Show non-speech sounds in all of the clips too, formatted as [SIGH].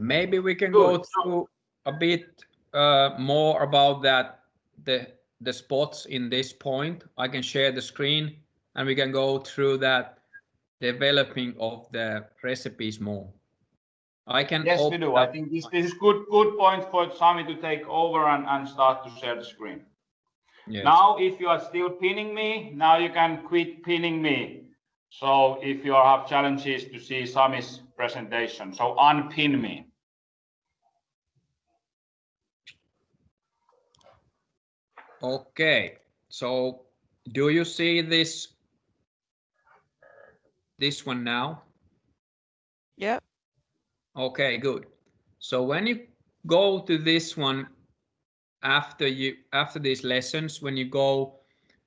maybe we can Good. go through a bit uh, more about that, the, the spots in this point. I can share the screen and we can go through that developing of the recipes more. I can. Yes, we do. I think this, this is good good point for Sami to take over and, and start to share the screen. Yes. Now, if you are still pinning me, now you can quit pinning me. So if you have challenges to see Sami's presentation, so unpin me. Okay, so do you see this this one now? Yeah. Okay, good. So when you go to this one after you after these lessons, when you go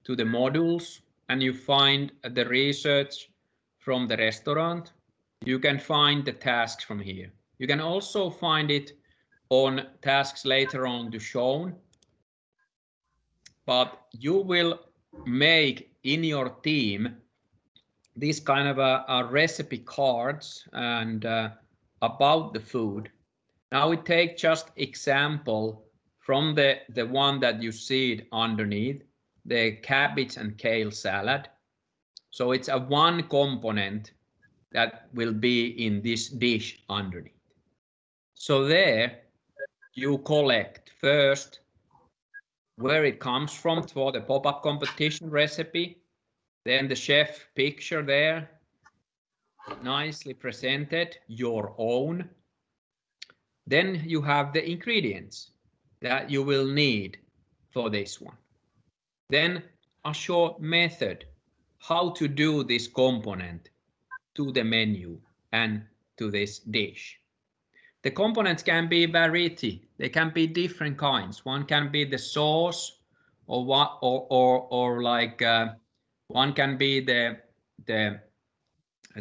to the modules and you find the research from the restaurant, you can find the tasks from here. You can also find it on tasks later on to shown. But you will make in your team these kind of a, a recipe cards and uh, about the food. Now we take just example from the, the one that you see it underneath, the cabbage and kale salad. So it's a one component that will be in this dish underneath. So there you collect first where it comes from for the pop-up competition recipe then the chef picture there, nicely presented, your own. Then you have the ingredients that you will need for this one. Then a short method how to do this component to the menu and to this dish. The components can be variety. They can be different kinds. One can be the sauce or what or or or like uh, one can be the the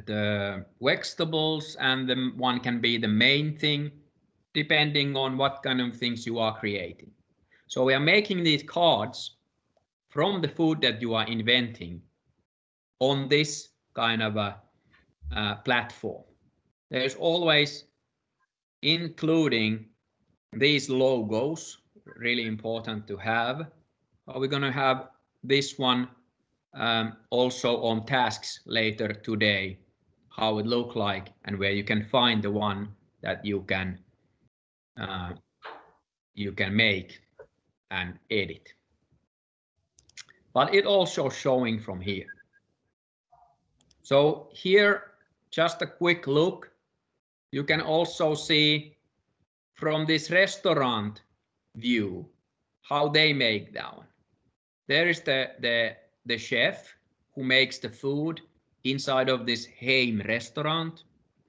the vegetables and the one can be the main thing depending on what kind of things you are creating. So we are making these cards from the food that you are inventing on this kind of a uh, platform. There's always including these logos, really important to have. Are we going to have this one um, also on tasks later today, how it look like and where you can find the one that you can uh, you can make and edit. But it also showing from here. So here, just a quick look. You can also see from this restaurant view how they make that one. There is the, the the chef who makes the food inside of this Heim restaurant,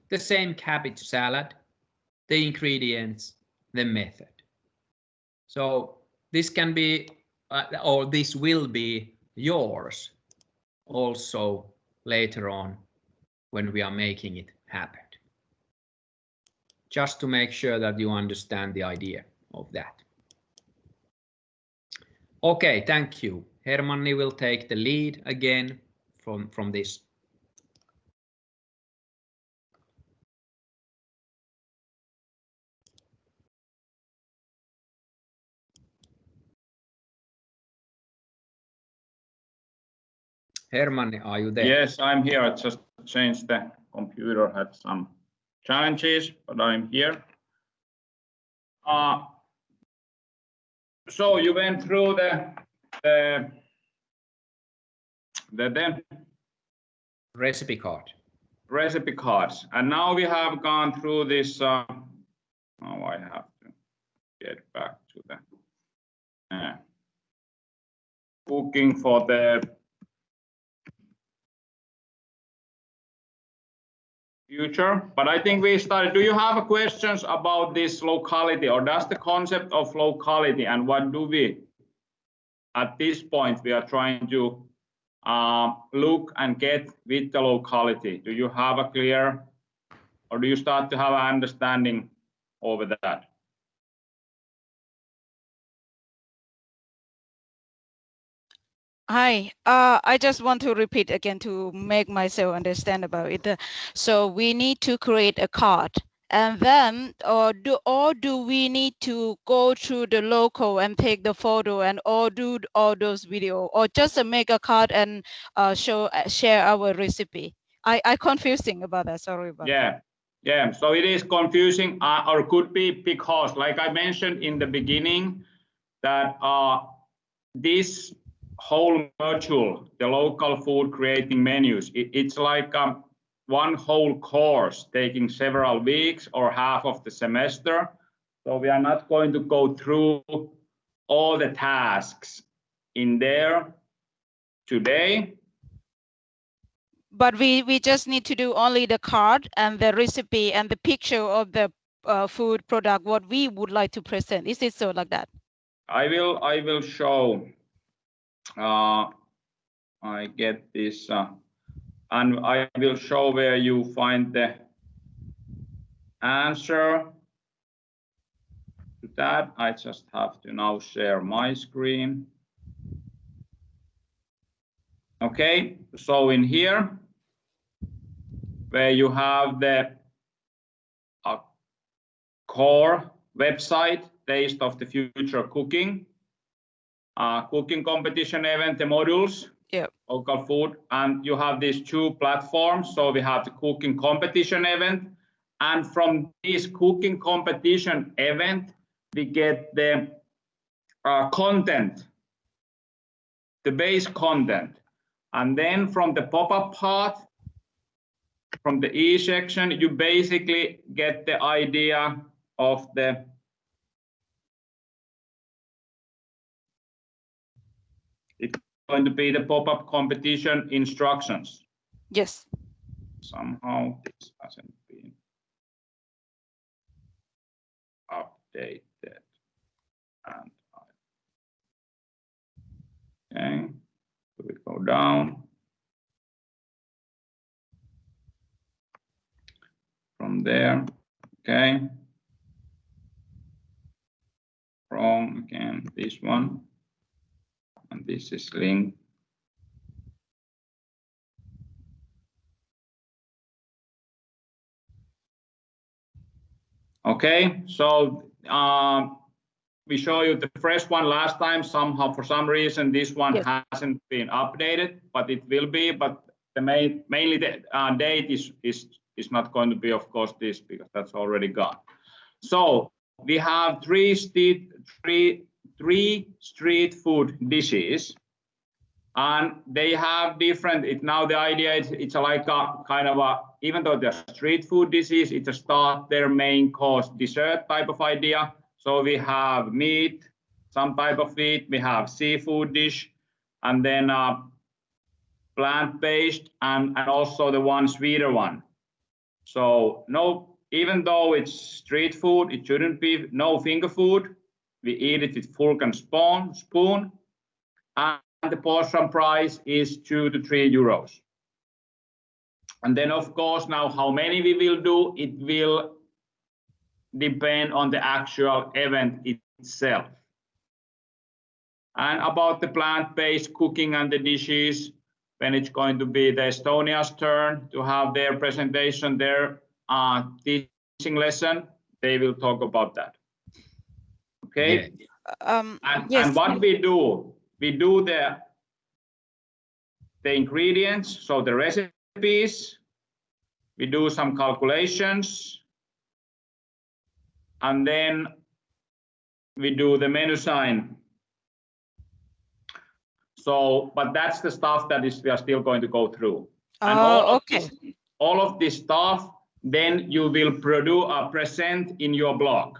the same cabbage salad, the ingredients, the method. So this can be, uh, or this will be yours also later on when we are making it happen. Just to make sure that you understand the idea of that. Okay, thank you. Hermanni will take the lead again from, from this. Hermanni, are you there? Yes, I'm here. I just changed the computer, had some challenges, but I'm here. Uh, so you went through the the the, recipe card. Recipe cards, and now we have gone through this. Uh, now I have to get back to the uh, booking for the future. But I think we started. Do you have questions about this locality, or does the concept of locality and what do we at this point, we are trying to uh, look and get with the locality. Do you have a clear, or do you start to have an understanding over that? Hi, uh, I just want to repeat again to make myself understand about it. So we need to create a card And then, or do, or do we need to go through the local and take the photo and or do all those video or just uh, make a card and uh, show, uh, share our recipe? I, I confusing about that, sorry about that. Yeah, yeah, so it is confusing, uh, or could be because, like I mentioned in the beginning, that uh, this whole module, the local food creating menus, it, it's like um, one whole course taking several weeks or half of the semester. So we are not going to go through all the tasks in there today. But we, we just need to do only the card and the recipe and the picture of the uh, food product, what we would like to present. Is it so like that? I will I will show. Uh, I get this, uh, and I will show where you find the answer to that. I just have to now share my screen. Okay, so in here, where you have the uh, core website, Taste of the Future Cooking, uh, cooking competition event, the modules, Yep. local food, and you have these two platforms. So we have the cooking competition event, and from this cooking competition event, we get the uh, content, the base content. And then from the pop-up part, from the E section, you basically get the idea of the going to be the pop-up competition instructions. Yes. Somehow this hasn't been updated. And I- Okay, so we go down. From there, okay. From again, this one. And this is link. Okay, so um, we show you the fresh one last time. Somehow, for some reason, this one Yes. hasn't been updated, but it will be. But the main, mainly the uh, date is is is not going to be, of course, this because that's already gone. So we have three three three street food dishes and they have different it now the idea is it's like a kind of a even though they're street food dishes it's a start their main course dessert type of idea. So we have meat some type of meat we have seafood dish and then uh, plant-based and and also the one sweeter one. So no even though it's street food it shouldn't be no finger food we eat it with fork and spoon spoon and the portion price is two to three euros. And then, of course, now how many we will do, it will depend on the actual event itself. And about the plant-based cooking and the dishes, when it's going to be the Estonia's turn to have their presentation, their uh, teaching lesson, they will talk about that. Okay? Yeah. Um, And, yes. and what we do, we do the the ingredients, so the recipes, we do some calculations, and then we do the menu sign. So, but that's the stuff that is we are still going to go through. And all Oh, of okay. this- All of this stuff, then you will produce, uh, present in your blog.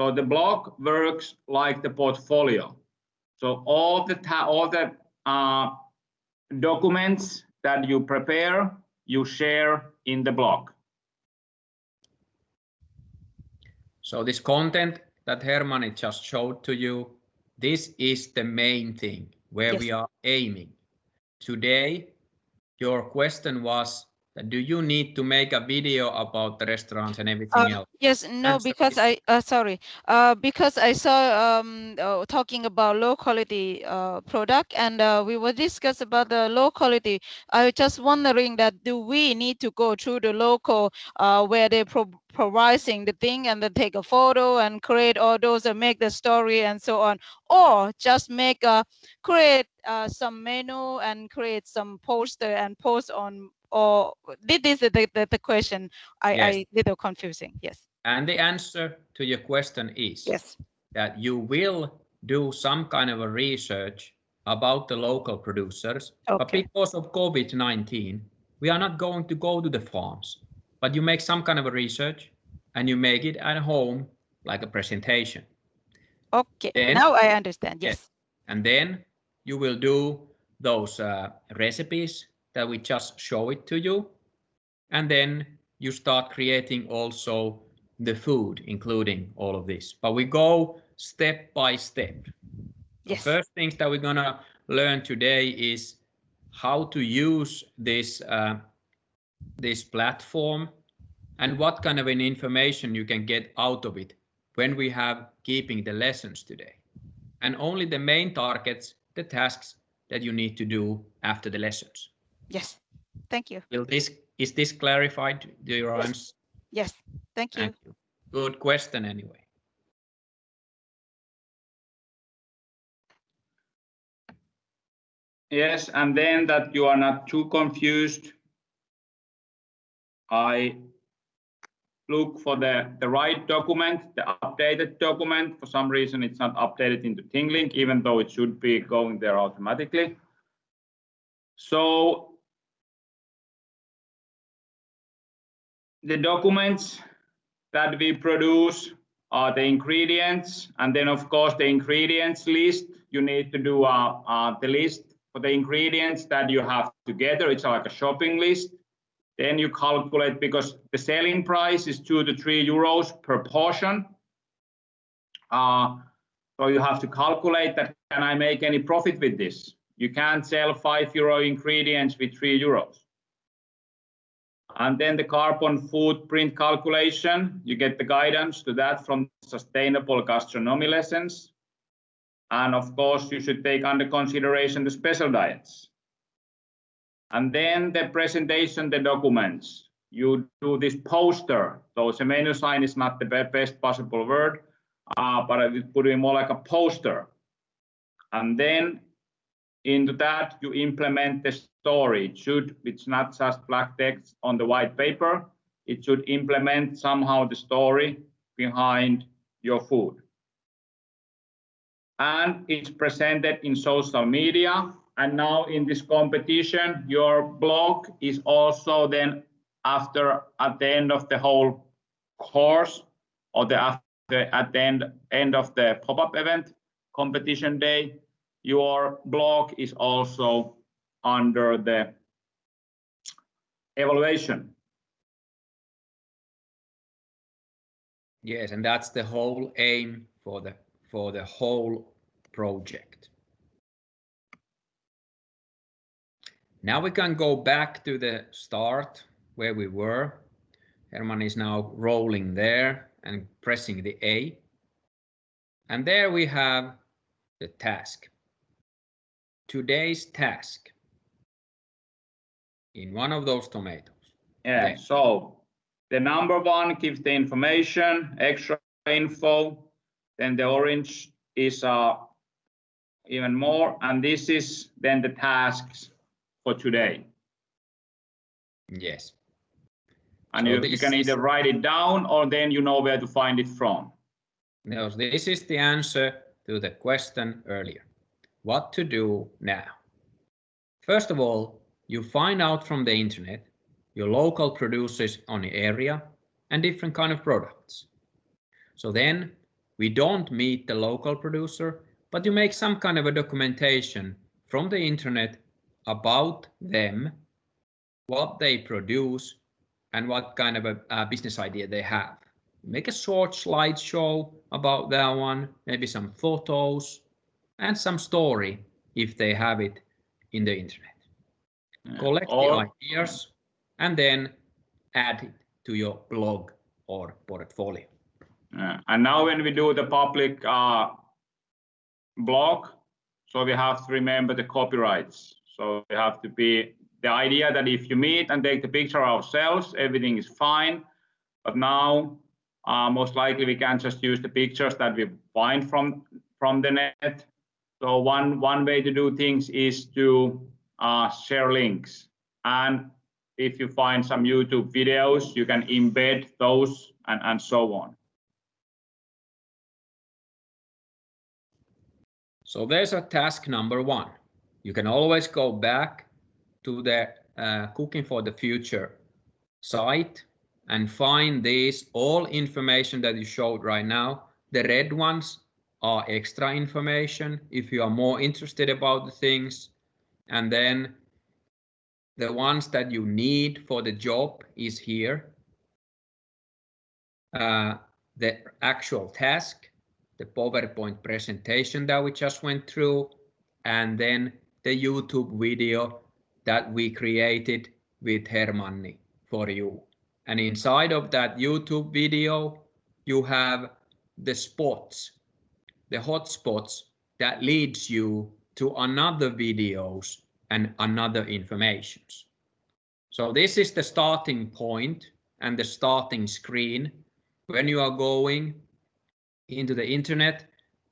So the block works like the portfolio. So all the all the uh, documents that you prepare, you share in the block. So this content that Hermanni just showed to you, this is the main thing where we are aiming. Today, your question was that do you need to make a video about the restaurants and everything Uh, else? Yes, no, Answer, because I, uh, sorry, uh, because I saw, um, uh, talking about locality, uh, product and, uh, we were discuss about the locality. I was just wondering that do we need to go through the local, uh, where they pro providing the thing and then take a photo and create all those and make the story and so on, or just make a, create, uh, some menu and create some poster and post on, or this is the, the, the question I, Yes. I little confusing. Yes. And the answer to your question is Yes. that you will do some kind of a research about the local producers. okay. But because of COVID-19, we are not going to go to the farms, but you make some kind of a research and you make it at home like a presentation. Okay. Then- now I understand. Yes. Yes. And then you will do those uh, recipes that we just show it to you. And then you start creating also the food, including all of this. But we go step by step. The first things that we're gonna learn today is how to use this uh, this platform and what kind of an information you can get out of it when we have keeping the lessons today. And only the main targets, the tasks that you need to do after the lessons. Yes. Thank you. Will this is this clarified? Do your Yes. answer? Yes. Thank you. Thank you. Good question anyway. Yes, and then that you are not too confused. I look for the, the right document, the updated document. For some reason, it's not updated into ThingLink, even though it should be going there automatically. So the documents that we produce are the ingredients, and then of course the ingredients list. You need to do uh, uh, the list for the ingredients that you have together. It's like a shopping list. Then you calculate because the selling price is two to three euros per portion. Uh, so you have to calculate that can I make any profit with this? You can't sell five euro ingredients with three euros. And then the carbon footprint calculation, you get the guidance to that from sustainable gastronomy lessons. And of course, you should take under consideration the special diets. And then the presentation, the documents. You do this poster. So the menu sign is not the best possible word, uh, but I would put it more like a poster. And then into that, you implement the story. It should, it's not just black text on the white paper. It should implement somehow the story behind your food and it's presented in social media. And now in this competition, your blog is also then after at the end of the whole course or the after at the end end of the pop-up event competition day, your blog is also under the evaluation. Yes, and that's the whole aim for the for the whole project. Now we can go back to the start where we were. Herman is now rolling there and pressing the A. And there we have the task. Today's task in one of those tomatoes. Yeah, Okay. so the number one gives the information, extra info. Then the orange is uh, even more, and this is then the tasks for today. Yes. And So you, you can either write it down or then you know where to find it from. Now, this is the answer to the question earlier. What to do now? First of all, you find out from the internet your local producers on the area and different kind of products. So then we don't meet the local producer, but you make some kind of a documentation from the internet about them, what they produce, and what kind of a, a business idea they have make a short slideshow about that one, maybe some photos and some story if they have it in the internet. Yeah. Collect Or- the ideas and then add it to your blog or portfolio. Uh, and now when we do the public uh, blog, so we have to remember the copyrights. So we have to be the idea that if you meet and take the picture ourselves, everything is fine. But now, uh, most likely we can just use the pictures that we find from from the net. So one one way to do things is to uh, share links. And if you find some YouTube videos, you can embed those and, and so on. So there's a task number one. You can always go back to the uh, Cooking for the Future site and find these all information that you showed right now. The red ones are extra information if you are more interested about the things. And then the ones that you need for the job is here. Uh, the actual task, the PowerPoint presentation that we just went through, and then the YouTube video that we created with Hermanni for you. And inside of that YouTube video, you have the spots, the hotspots that leads you to another videos and another informations. So this is the starting point and the starting screen when you are going into the internet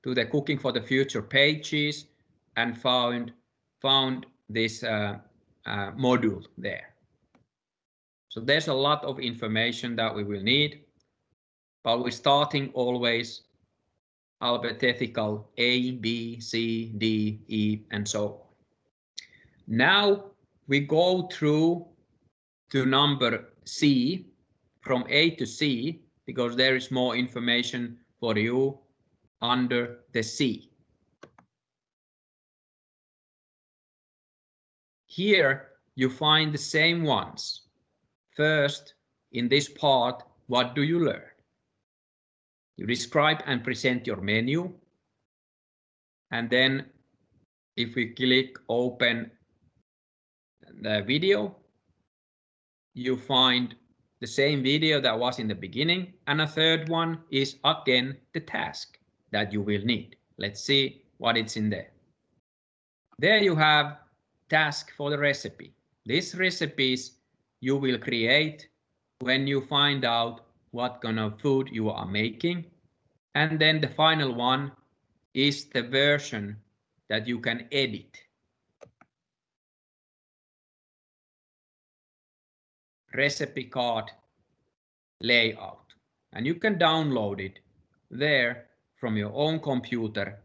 to the cooking for the future pages and found found this uh, uh, module there. So there's a lot of information that we will need, but we're starting always alphabetical A, B, C, D, E, and so on. Now we go through to number C from A to C because there is more information for you under the C. Here you find the same ones. First, in this part, what do you learn? You describe and present your menu. And then if we click open the video, you find the same video that was in the beginning. And a third one is again the task that you will need. Let's see what it's in there. There you have task for the recipe. These recipes you will create when you find out what kind of food you are making. And then the final one is the version that you can edit. Recipe card layout. And you can download it there from your own computer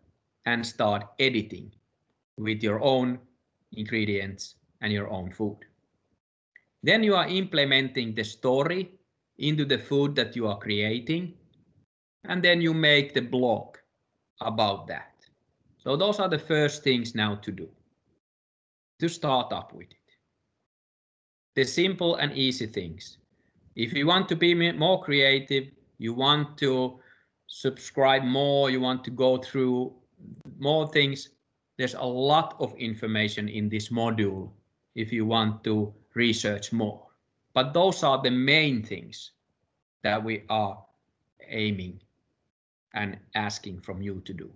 and start editing with your own ingredients and your own food. Then you are implementing the story into the food that you are creating. And then you make the blog about that. So those are the first things now to do. To start up with it. The simple and easy things. If you want to be more creative, you want to subscribe more, you want to go through more things, there's a lot of information in this module if you want to research more. But those are the main things that we are aiming and asking from you to do.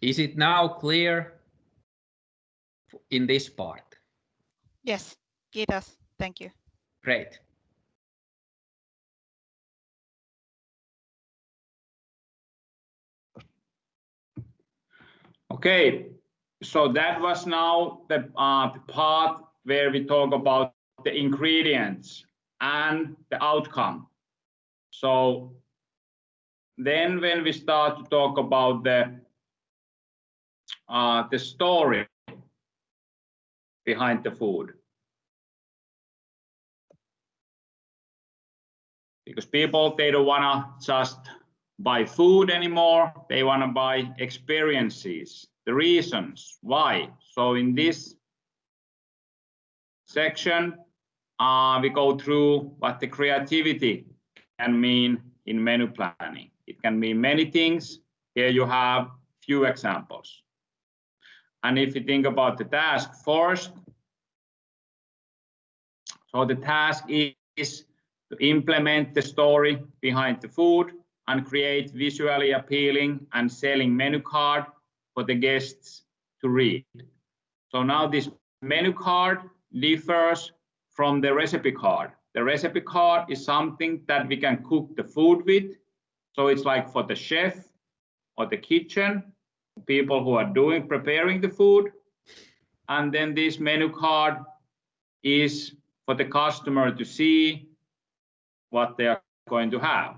Is it now clear in this part? Yes, kiitos. Thank you. Great. Okay, so that was now the, uh, the part where we talk about the ingredients and the outcome. So then when we start to talk about the uh, the story behind the food. Because people, they don't want to just buy food anymore. They want to buy experiences, the reasons why. So in this section, uh, we go through what the creativity can mean in menu planning. It can mean many things. Here you have few examples. And if you think about the task first, so the task is to implement the story behind the food and create visually appealing and selling menu card for the guests to read. So now this menu card differs from the recipe card. The recipe card is something that we can cook the food with. So it's like for the chef or the kitchen, people who are doing, preparing the food. And then this menu card is for the customer to see what they are going to have.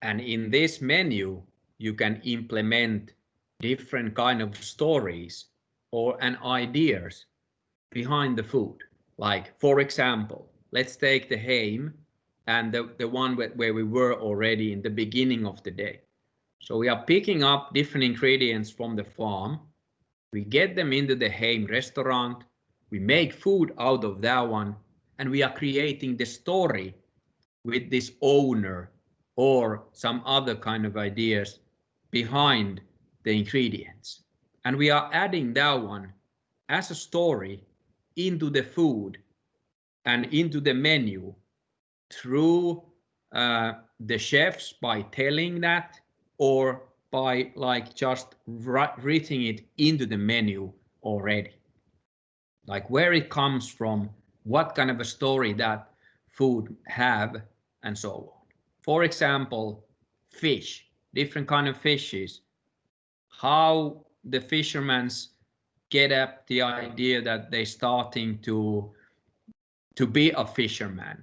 And in this menu, you can implement different kind of stories or and ideas behind the food. Like, for example, let's take the Heim and the, the one where, where we were already in the beginning of the day. So we are picking up different ingredients from the farm. We get them into the Heim restaurant. We make food out of that one and we are creating the story with this owner or some other kind of ideas behind the ingredients. And we are adding that one as a story into the food and into the menu through uh, the chefs by telling that or by like just writing it into the menu already. Like where it comes from, what kind of a story that food have and so on. For example, fish, different kind of fishes, how the fishermen's get up the idea that they're starting to to be a fisherman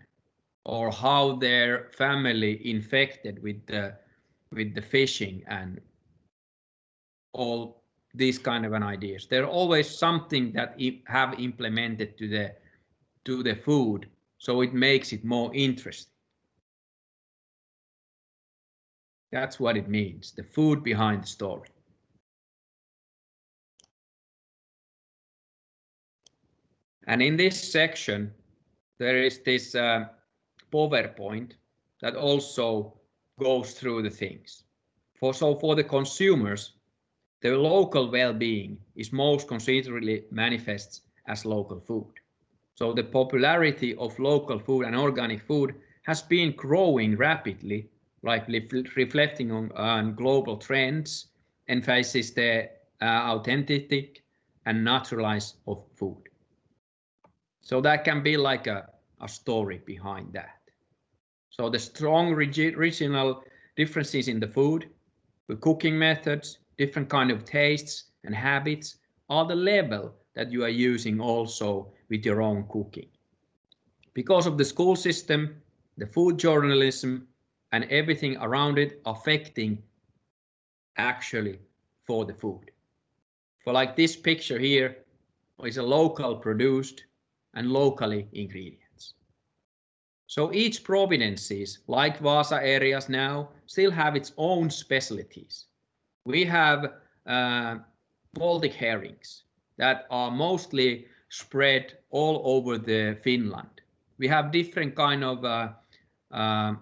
or how their family infected with the with the fishing and all these kind of an ideas. There are always something that have implemented to the to the food, so it makes it more interesting. That's what it means, the food behind the story. And in this section, there is this uh, PowerPoint that also goes through the things. For so for the consumers, the local well-being is most considerably manifests as local food. So the popularity of local food and organic food has been growing rapidly like reflecting on, on global trends, emphasizes the uh, authentic and naturalize of food. So that can be like a, a story behind that. So the strong regional differences in the food, the cooking methods, different kind of tastes and habits are the level that you are using also with your own cooking. Because of the school system, the food journalism and everything around it affecting actually for the food. For like this picture here is a local produced and locally ingredients. So each provinces, like Vasa areas now, still have its own specialties. We have uh, Baltic herrings that are mostly spread all over the Finland. We have different kind of uh, uh,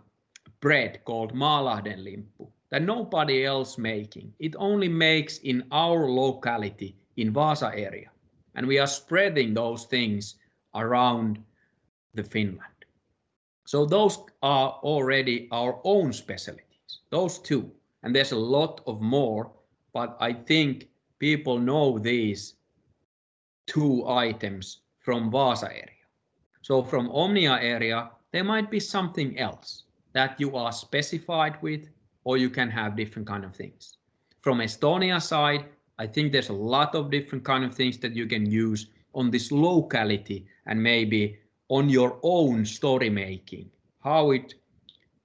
bread called Maalahden limppu that nobody else making. It only makes in our locality in Vasa area. And we are spreading those things around the Finland. So those are already our own specialties, those two. And there's a lot of more, but I think people know these two items from Vasa area. So from Omnia area, there might be something else that you are specified with, or you can have different kind of things. From Estonia side, I think there's a lot of different kind of things that you can use on this locality and maybe on your own story making, how it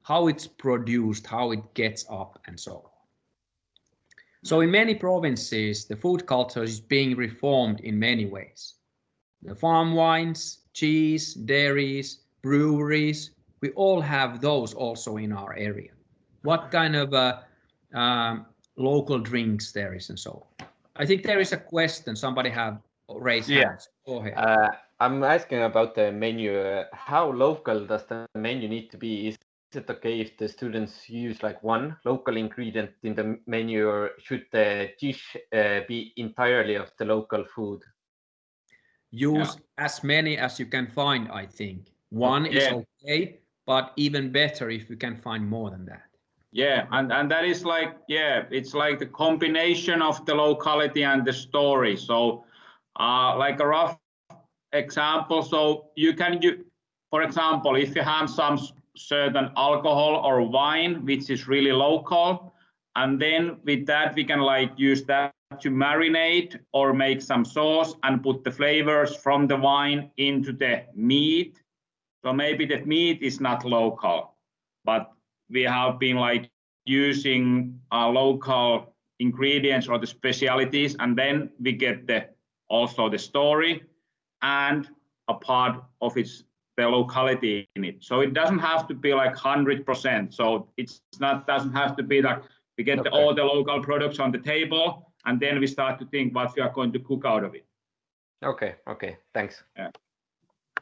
how it's produced, how it gets up and so on. So in many provinces, the food culture is being reformed in many ways. The farm wines, cheese, dairies, breweries, we all have those also in our area. What kind of uh, um, local drinks there is and so on. I think there is a question somebody have raised yeah. hands. Go ahead. Uh, I'm asking about the menu. Uh, how local does the menu need to be? Is it okay if the students use like one local ingredient in the menu or should the dish uh, be entirely of the local food? Use as many as you can find, I think. One is okay, but even better if you can find more than that. Yeah, and, and that is like, yeah, it's like the combination of the locality and the story. So, uh, like a rough example, so you can, you, for example, if you have some certain alcohol or wine, which is really local, and then with that, we can like use that to marinate or make some sauce and put the flavors from the wine into the meat. So maybe the meat is not local, but we have been like using uh, local ingredients or the specialities, and then we get the also the story and a part of its the locality in it. So it doesn't have to be like hundred percent. So it's not doesn't have to be like we get the, all the local products on the table, and then we start to think what we are going to cook out of it. Okay, okay, thanks.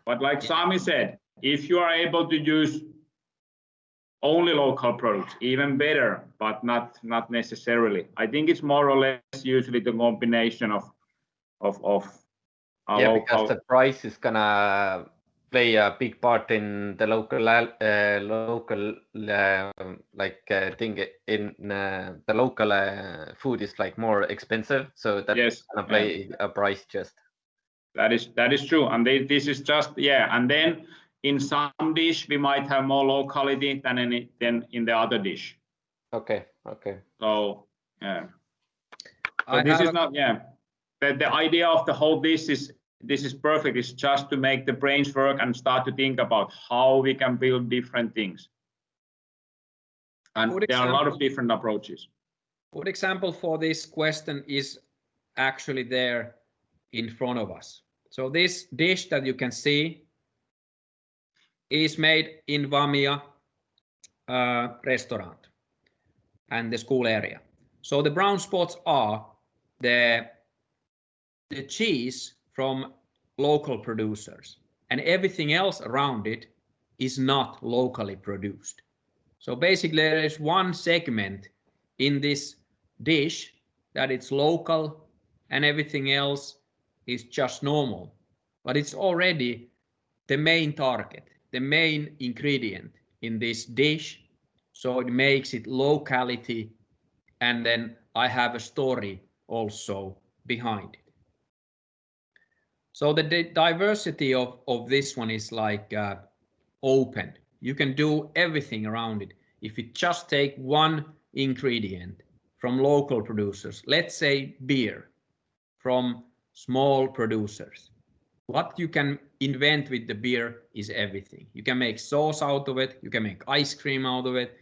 But like Yeah. Sami said, if you are able to use only local products, even better, but not not necessarily. I think it's more or less usually the combination of of of a yeah, local. because the price is gonna play a big part in the local uh, local uh, like uh, thing in uh, the local uh, food is like more expensive, so that's yes, gonna yeah, play a price just. that is that is true, and they, this is just yeah, and then in some dish we might have more locality than in it- than in the other dish. Okay, okay. So yeah. So I this is a- not, yeah, the, the idea of the whole this is, this is perfect, it's just to make the brains work and start to think about how we can build different things. And Good there are a lot of different approaches. Good example for this question is actually there in front of us. So this dish that you can see is made in Vamia uh, restaurant and the school area. So the brown spots are the, the cheese from local producers and everything else around it is not locally produced. So basically there is one segment in this dish that it's local and everything else is just normal. But it's already the main target, the main ingredient in this dish. So it makes it locality. And then I have a story also behind it. So the diversity of, of this one is like uh, open. You can do everything around it. If you just take one ingredient from local producers, let's say beer from small producers, what you can invent with the beer is everything. You can make sauce out of it, you can make ice cream out of it,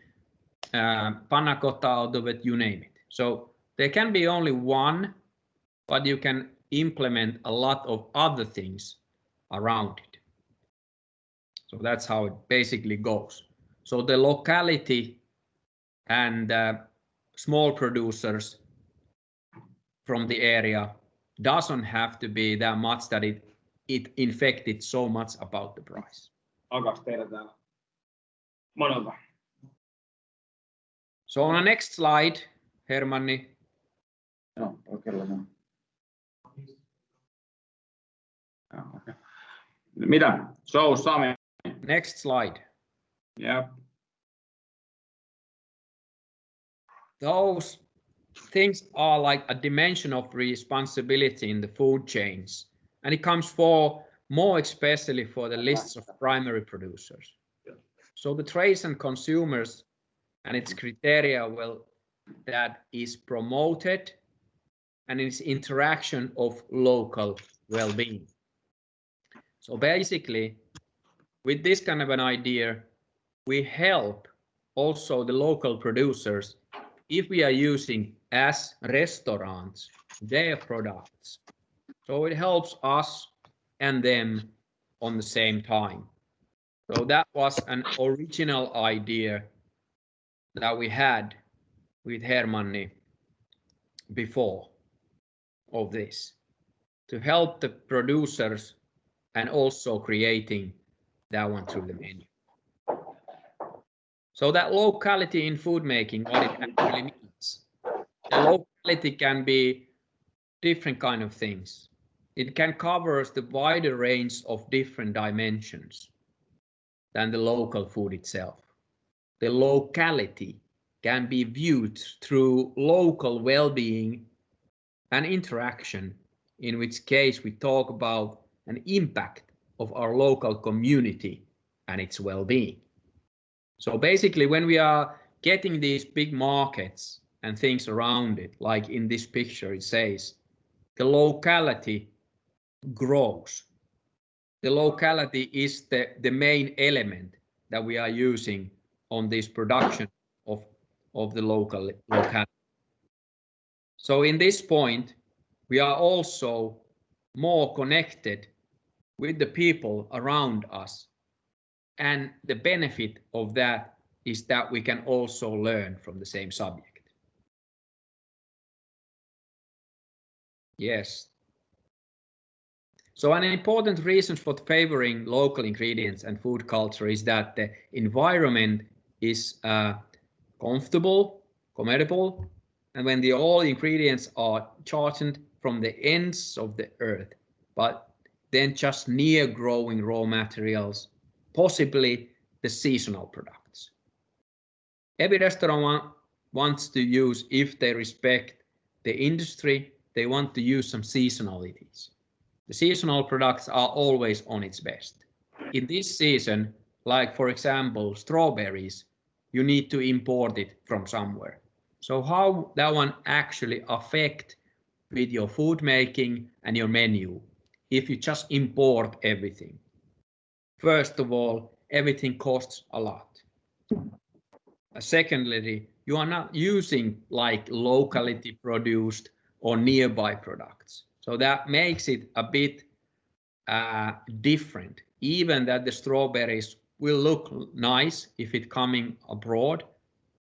uh, panna cotta out of it, you name it. So there can be only one, but you can implement a lot of other things around it. So that's how it basically goes. So the locality and uh, small producers from the area doesn't have to be that much that it it infected so much about the price. Alkaako teillä täällä? Monelta. So on the next slide, Hermanni, Joo, oikealla Oh, on. Joo. Mitä? So, Sami. next slide. Yeah. Those things are like a dimension of responsibility in the food chains. And it comes for more especially for the lists of primary producers. So the trades and consumers and its criteria will that is promoted and its interaction of local well-being. So basically, with this kind of an idea, we help also the local producers if we are using as restaurants their products. So it helps us and them on the same time. So that was an original idea that we had with Hermanni before of this to help the producers and also creating that one through the menu. So that locality in food making, what it actually means. The locality can be different kind of things. It can cover the wider range of different dimensions than the local food itself. The locality can be viewed through local well-being and interaction, in which case we talk about an impact of our local community and its well-being. So basically, when we are getting these big markets and things around it, like in this picture, it says the locality grows. The locality is the, the main element that we are using on this production of, of the local locality. So in this point, we are also more connected with the people around us. And the benefit of that is that we can also learn from the same subject. Yes. So an important reason for favoring local ingredients and food culture is that the environment is uh, comfortable, comfortable, and when the all ingredients are charged from the ends of the earth, but then just near growing raw materials, possibly the seasonal products. Every restaurant want, wants to use, if they respect the industry, they want to use some seasonalities. The seasonal products are always on its best. In this season, like for example, strawberries, you need to import it from somewhere. So how that one actually affect with your food making and your menu if you just import everything? First of all, everything costs a lot. Secondly, you are not using like locality produced or nearby products. So that makes it a bit uh, different, even that the strawberries will look nice if it coming abroad,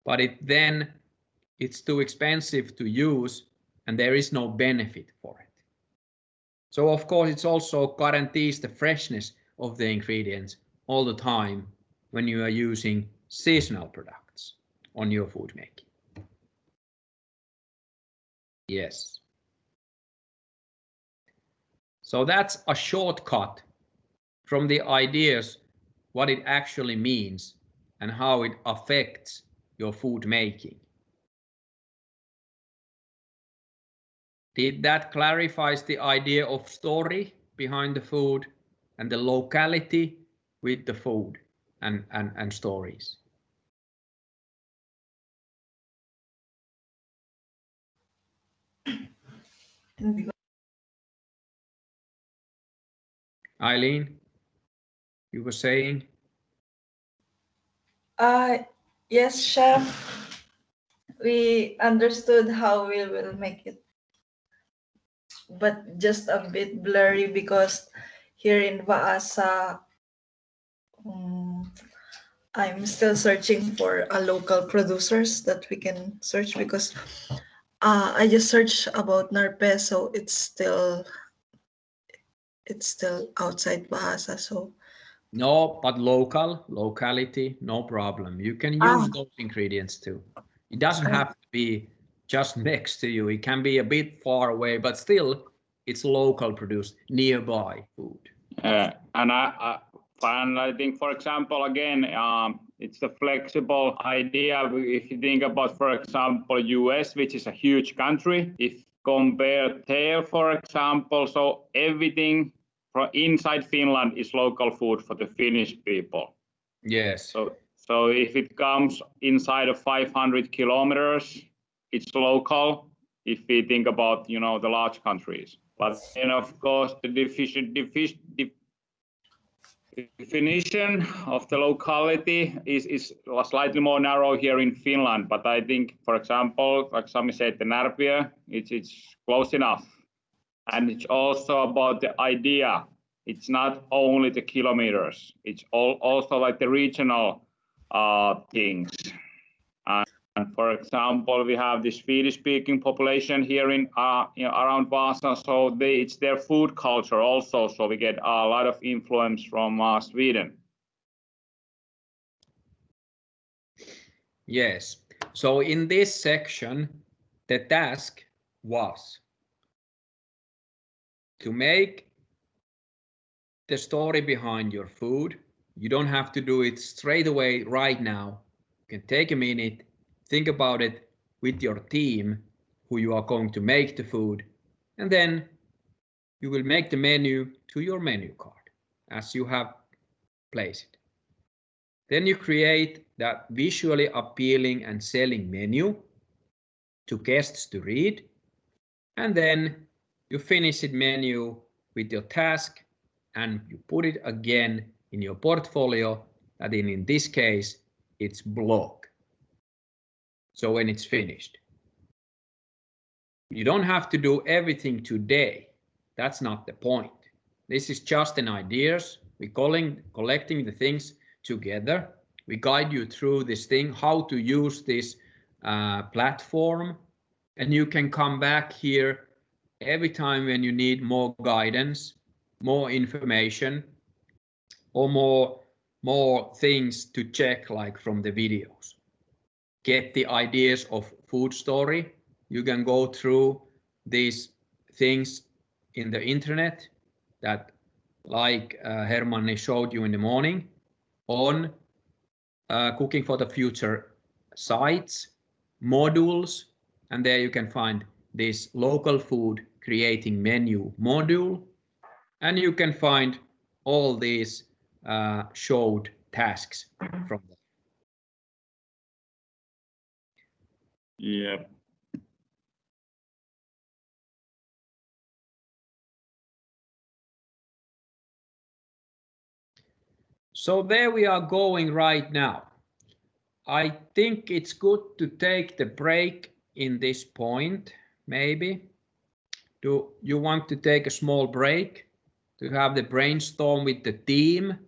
but it then it's too expensive to use and there is no benefit for it. So of course it also guarantees the freshness of the ingredients all the time when you are using seasonal products on your food making. Yes. So that's a shortcut from the ideas what it actually means and how it affects your food making. That clarifies the idea of story behind the food and the locality with the food and, and, and stories? Eileen, you were saying? Uh, yes, chef. We understood how we will make it, but just a bit blurry because here in Vaasa, um, I'm still searching for a local producers that we can search because uh, I just searched about Narpe, so it's still it's still outside Vaasa. So No, but local, locality, no problem. You can use Ah. those ingredients too. It doesn't have to be just next to you. It can be a bit far away, but still it's local produced nearby food. Uh, and I, I, and I think, for example, again, um, it's a flexible idea. If you think about, for example, US, which is a huge country, if compare there, for example, so everything from inside Finland is local food for the Finnish people. Yes. So, so if it comes inside of 500 kilometers, it's local. If we think about, you know, the large countries, but then of course the definition, definition of the locality is, is slightly more narrow here in Finland. But I think, for example, like Sami said, the Närpiö, it's, it's close enough. And it's also about the idea. It's not only the kilometers, it's all, also like the regional uh, things. And, and for example, we have this Swedish-speaking population here in, uh, around Vasa, so they, it's their food culture also. So we get a lot of influence from uh, Sweden. Yes. So in this section, the task was to make the story behind your food. You don't have to do it straight away right now. You can take a minute, think about it with your team who you are going to make the food, and then you will make the menu to your menu card as you have placed it. Then you create that visually appealing and selling menu to guests to read. And then you finish it menu with your task and you put it again in your portfolio that in, in this case, it's blog. So when it's finished. You don't have to do everything today. That's not the point. This is just an ideas. We're calling, collecting the things together. We guide you through this thing, how to use this uh, platform. And you can come back here every time when you need more guidance, more information, or more, more things to check like from the videos. Get the ideas of food story. You can go through these things in the internet that like uh, Hermanni showed you in the morning on uh, Cooking for the Future sites, modules, and there you can find this local food creating menu module, and you can find all these uh, showed tasks from there. Yep. So there we are going right now. I think it's good to take the break in this point, maybe. Do you want to take a small break to have the brainstorm with the team,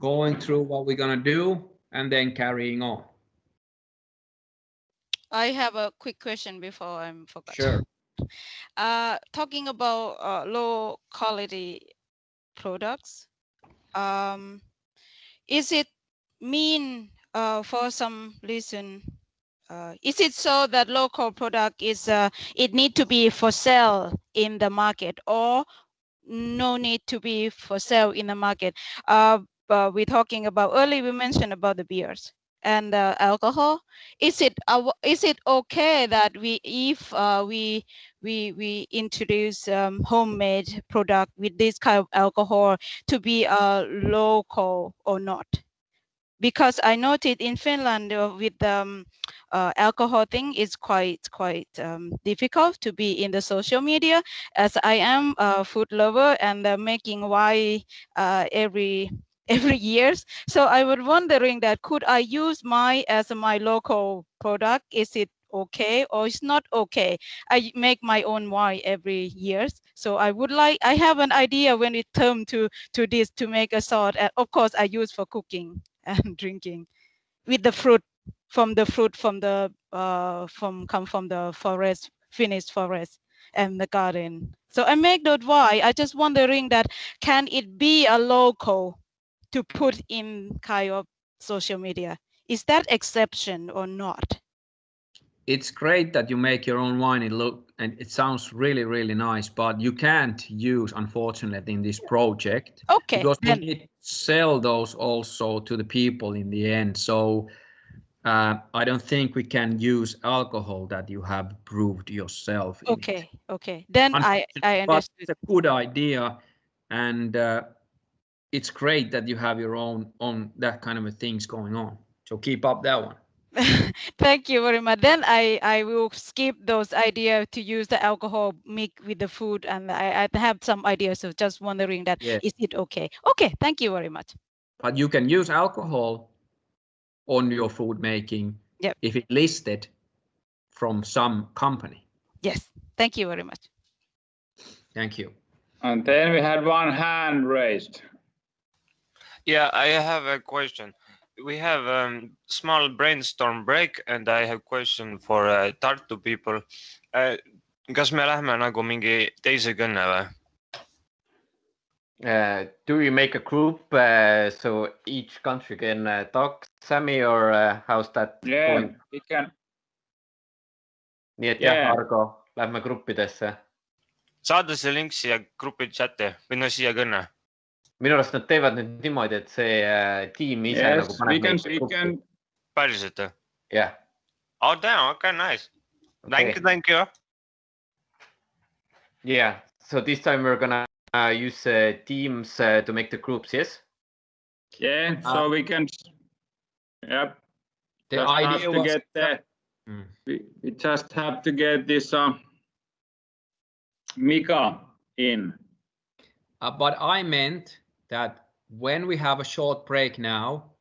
going through what we're gonna do and then carrying on? I have a quick question before I'm forgot. Sure. Uh, talking about uh, low quality products, um, is it mean uh, for some reason? Uh, is it so that local product is uh, it need to be for sale in the market or no need to be for sale in the market? Uh, we're talking about early. We mentioned about the beers and uh, alcohol. Is it uh, is it okay that we if uh, we we we introduce um, homemade product with this kind of alcohol to be uh, local or not? Because I noted in Finland uh, with um, uh, alcohol thing is quite quite um, difficult to be in the social media as I am a food lover and uh, making wine every every years. So I was wondering that could I use my as my local product? Is it okay or it's not okay? I make my own wine every years. So I would like, I have an idea when it comes to, to this to make a. And of course I use for cooking [LAUGHS] and drinking with the fruit from the fruit from the, uh, from come from the forest, finished forest and the garden. So I make that why I just wondering that can it be a local to put in kind of social media. Is that exception or not? It's great that you make your own wine. It look and it sounds really, really nice, but you can't use, unfortunately, in this project. Okay. Because then, we need to sell those also to the people in the end. So uh, I don't think we can use alcohol that you have brewed yourself. okay, okay. Then I, I But it's a good idea, and uh, it's great that you have your own on that kind of a things going on. So keep up that one. [LAUGHS] Thank you very much. Then I, I will skip those idea to use the alcohol mix with the food and I, I have some ideas of just wondering that is Yes. it okay? Okay, thank you very much. But you can use alcohol on your food making Yep. if it listed from some company. Yes, thank you very much. Thank you. And then we had one hand raised. Yeah, I have a question. We have a um, small brainstorm break and I have question for uh, Tartu people uh,. kas me lähme nagu mingi teise kõne või? Uh, do you make a group uh, so each country can uh, talk, Sami, or uh, how's that Yeah, going? we can. nii et jah Yeah. Argo, lähme gruppidesse. saada see link siia grupi chati või no siia kõne. Minu arust nad teevad nüüd niimoodi, et see äh, tiim ise Yes, nagu we paneb can, meid we gruppi. can, päriselt või? jah, Oh damn, okay, nice. Thank you, thank you. Yeah, so this time we're gonna uh, use uh, Teams uh, to make the groups, yes? yeah, Uh, so we can, yep. The just have idea to was get the, Mm. we, we just have to get this, uh, Mika in. Uh, but I meant that when we have a short break now,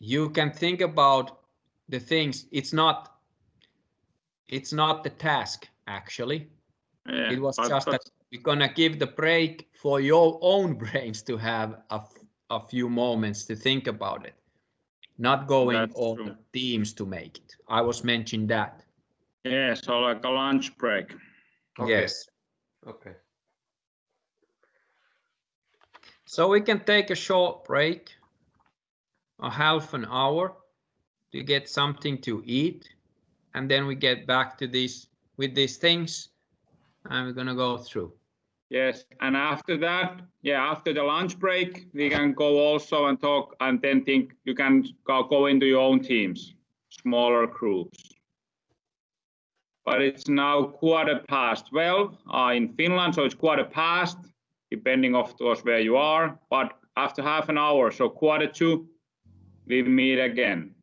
you can think about the things. It's not. It's not the task actually. Yeah, It was but- just but- that we're gonna give the break for your own [LAUGHS] brains to have a, a few moments to think about it. Not going That's on true. the teams to make it. I was mentioning that. Yeah, so like a lunch break. Okay. Yes. Okay. So we can take a short break, a half an hour to get something to eat. And then we get back to this with these things and we're gonna go through. Yes, and after that, yeah, after the lunch break, we can go also and talk and then think you can go, go into your own teams, smaller groups. But it's now quarter past 12 uh, in Finland, so it's quarter past, depending of course where you are. But after half an hour, so quarter two, we meet again.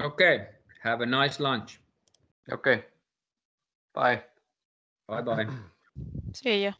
Okay, have a nice lunch. Okay. Bye. Bye bye. [CLEARS THROAT] See ya.